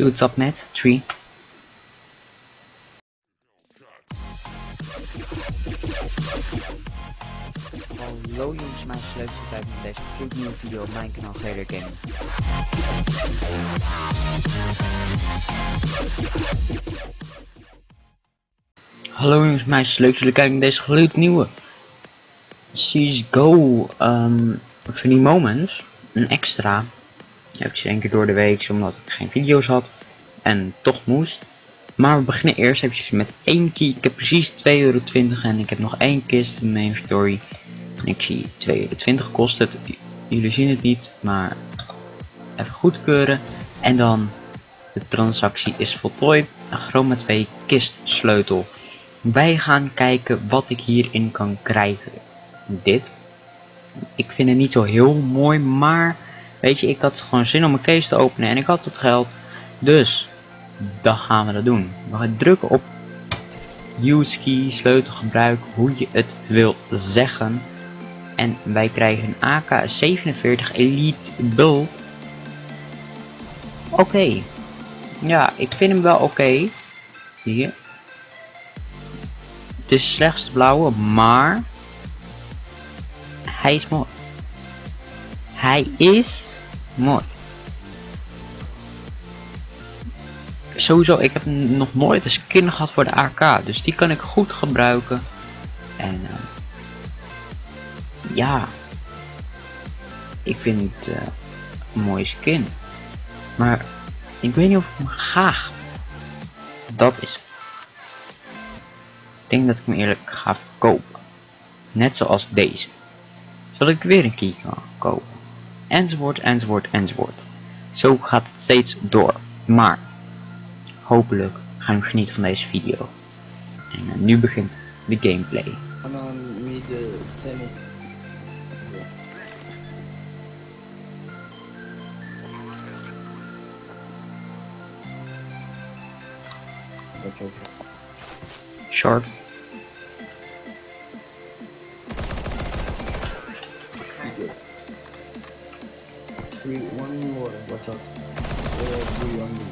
Up met 3. Hallo jongens, mijn leukste tijd met deze gloednieuwe video op mijn kanaal Gator Gaming. Hallo jongens, mijn leuk jullie kijken naar deze gloednieuwe CSGO um, funny moments, een extra. Eventjes één keer door de week, omdat ik geen video's had en toch moest. Maar we beginnen eerst eventjes met één key. Ik heb precies 2,20 euro en ik heb nog één kist in mijn inventory. En ik zie 2,20 euro kost het. Jullie zien het niet, maar even goedkeuren. En dan de transactie is voltooid. Een Chroma 2 kist sleutel. Wij gaan kijken wat ik hierin kan krijgen. Dit. Ik vind het niet zo heel mooi, maar weet je, ik had gewoon zin om mijn case te openen en ik had het geld. Dus, dan gaan we dat doen. We gaan drukken op use key, sleutel gebruiken, hoe je het wil zeggen. En wij krijgen een AK-47 Elite Bult. Oké. Ja, ik vind hem wel oké. Hier. Het is slechts blauwe, maar... Hij is mooi. Hij is mooi. Sowieso, ik heb nog nooit een skin gehad voor de AK. Dus die kan ik goed gebruiken. En... Uh, ja, ik vind het uh, een mooie skin. Maar ik weet niet of ik hem graag. Dat is. Ik denk dat ik hem eerlijk ga verkopen. Net zoals deze. Zodat ik weer een key kan kopen. Enzovoort, enzovoort, enzovoort. Zo gaat het steeds door. Maar hopelijk gaan we genieten van deze video. En uh, nu begint de gameplay. Short. Three, one more, watch out. Three on me.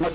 Look,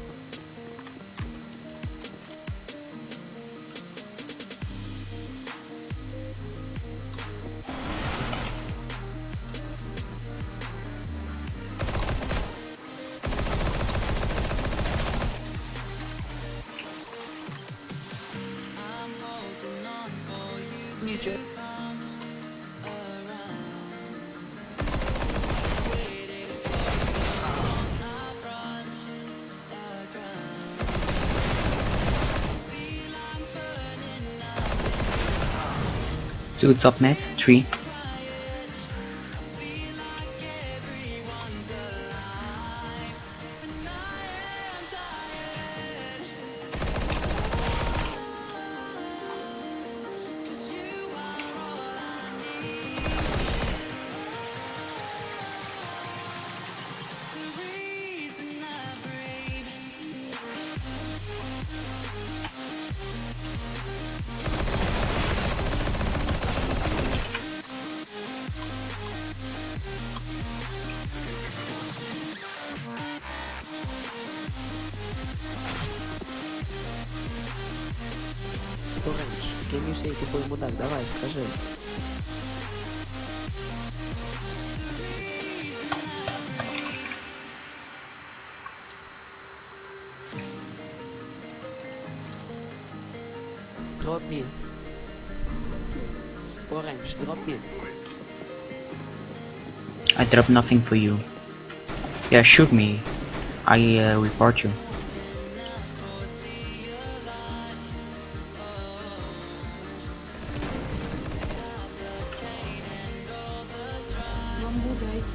To Dude's up. Three. Can you say типу йому так, давай, скажи. Drop me. Orange, drop me. I drop nothing for you. Yeah, shoot me. I uh, report you. Kamu guys.